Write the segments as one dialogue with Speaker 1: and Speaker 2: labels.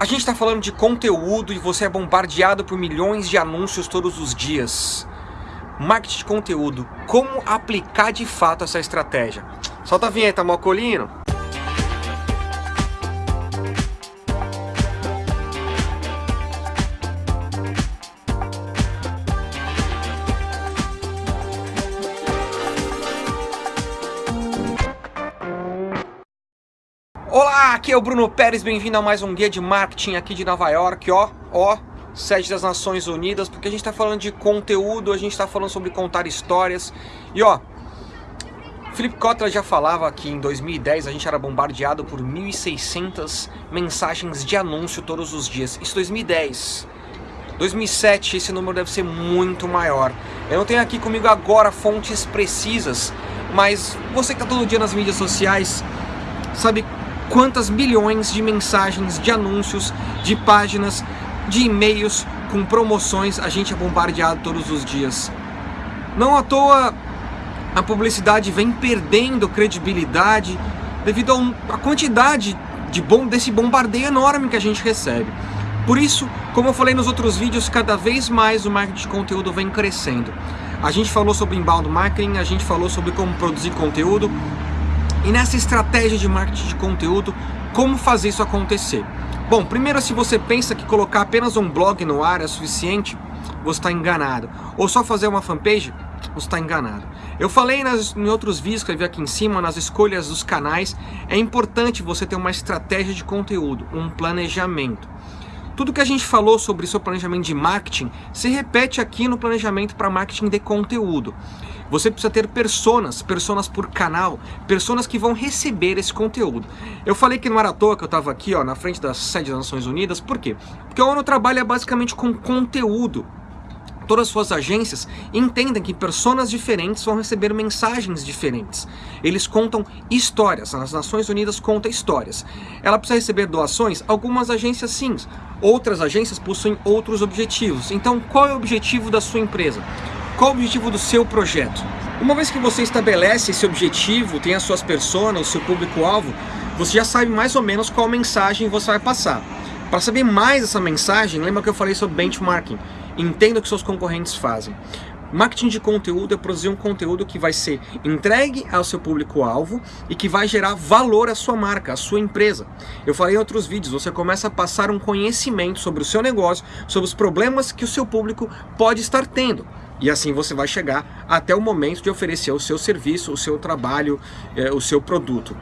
Speaker 1: A gente está falando de conteúdo e você é bombardeado por milhões de anúncios todos os dias. Marketing de conteúdo, como aplicar de fato essa estratégia? Solta a vinheta, Mocolino! Olá, aqui é o Bruno Pérez, bem-vindo a mais um Guia de Marketing aqui de Nova York, ó, ó, sede das Nações Unidas, porque a gente está falando de conteúdo, a gente está falando sobre contar histórias, e ó, Felipe Kotler já falava que em 2010 a gente era bombardeado por 1.600 mensagens de anúncio todos os dias, isso 2010, 2007 esse número deve ser muito maior, eu não tenho aqui comigo agora fontes precisas, mas você que está todo dia nas mídias sociais, sabe quantas bilhões de mensagens, de anúncios, de páginas, de e-mails com promoções a gente é bombardeado todos os dias. Não à toa a publicidade vem perdendo credibilidade devido à quantidade de bom, desse bombardeio enorme que a gente recebe. Por isso, como eu falei nos outros vídeos, cada vez mais o marketing de conteúdo vem crescendo. A gente falou sobre inbound marketing, a gente falou sobre como produzir conteúdo, e nessa estratégia de marketing de conteúdo, como fazer isso acontecer? Bom, primeiro se você pensa que colocar apenas um blog no ar é suficiente, você está enganado. Ou só fazer uma fanpage, você está enganado. Eu falei nas, em outros vídeos que eu vi aqui em cima, nas escolhas dos canais, é importante você ter uma estratégia de conteúdo, um planejamento. Tudo que a gente falou sobre seu planejamento de marketing se repete aqui no planejamento para marketing de conteúdo. Você precisa ter personas, personas por canal, personas que vão receber esse conteúdo. Eu falei que não era à toa que eu estava aqui ó, na frente da sede das Nações Unidas, por quê? Porque a ONU trabalha basicamente com conteúdo todas as suas agências entendem que pessoas diferentes vão receber mensagens diferentes. Eles contam histórias, as Nações Unidas conta histórias. Ela precisa receber doações? Algumas agências sim, outras agências possuem outros objetivos. Então qual é o objetivo da sua empresa? Qual o objetivo do seu projeto? Uma vez que você estabelece esse objetivo, tem as suas personas, o seu público-alvo, você já sabe mais ou menos qual mensagem você vai passar. Para saber mais dessa mensagem, lembra que eu falei sobre benchmarking? Entenda o que seus concorrentes fazem. Marketing de conteúdo é produzir um conteúdo que vai ser entregue ao seu público-alvo e que vai gerar valor à sua marca, à sua empresa. Eu falei em outros vídeos, você começa a passar um conhecimento sobre o seu negócio, sobre os problemas que o seu público pode estar tendo. E assim você vai chegar até o momento de oferecer o seu serviço, o seu trabalho, eh, o seu produto.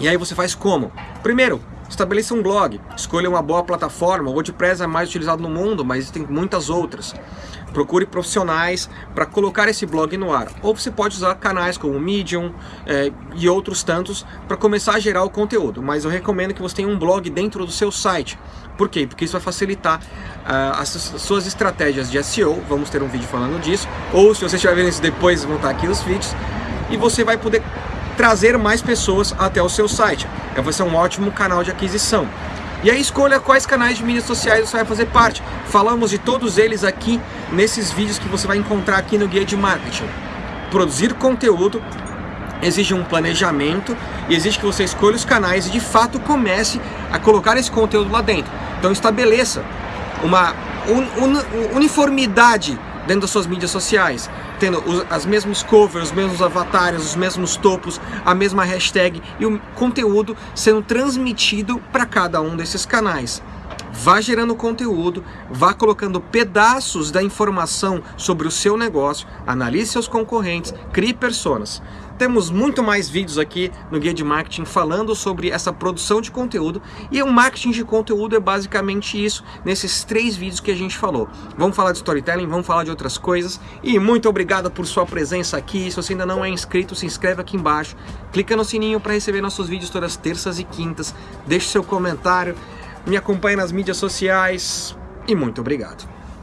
Speaker 1: E aí você faz como? Primeiro, Estabeleça um blog, escolha uma boa plataforma, o WordPress é mais utilizado no mundo, mas existem muitas outras. Procure profissionais para colocar esse blog no ar. Ou você pode usar canais como Medium é, e outros tantos para começar a gerar o conteúdo. Mas eu recomendo que você tenha um blog dentro do seu site. Por quê? Porque isso vai facilitar uh, as suas estratégias de SEO. Vamos ter um vídeo falando disso. Ou se você estiver vendo isso depois, vão estar aqui os vídeos. E você vai poder trazer mais pessoas até o seu site. Vai ser um ótimo canal de aquisição. E aí escolha quais canais de mídias sociais você vai fazer parte. Falamos de todos eles aqui nesses vídeos que você vai encontrar aqui no Guia de Marketing. Produzir conteúdo exige um planejamento e exige que você escolha os canais e de fato comece a colocar esse conteúdo lá dentro. Então estabeleça uma un un uniformidade dentro das suas mídias sociais, tendo os, as mesmos covers, os mesmos avatares, os mesmos topos, a mesma hashtag e o conteúdo sendo transmitido para cada um desses canais. Vá gerando conteúdo, vá colocando pedaços da informação sobre o seu negócio, analise seus concorrentes, crie personas. Temos muito mais vídeos aqui no Guia de Marketing falando sobre essa produção de conteúdo e o marketing de conteúdo é basicamente isso, nesses três vídeos que a gente falou. Vamos falar de storytelling, vamos falar de outras coisas e muito obrigado por sua presença aqui. Se você ainda não é inscrito, se inscreve aqui embaixo, clica no sininho para receber nossos vídeos todas terças e quintas, deixe seu comentário, me acompanhe nas mídias sociais e muito obrigado.